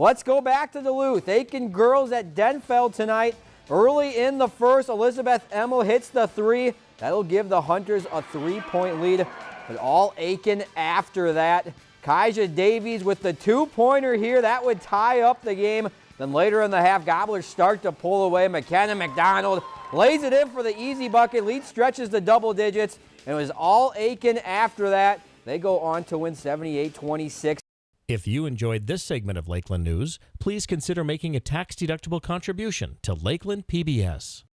Let's go back to Duluth. Aitkin girls at Denfeld tonight. Early in the first, Elizabeth Emmel hits the three. That'll give the Hunters a three-point lead, but all Aitkin after that. Kaija Davies with the two-pointer here. That would tie up the game. Then later in the half, Gobblers start to pull away. McKenna McDonald lays it in for the easy bucket. Lead stretches to double digits, and it was all Aitkin after that. They go on to win 78-26. If you enjoyed this segment of Lakeland News, please consider making a tax-deductible contribution to Lakeland PBS.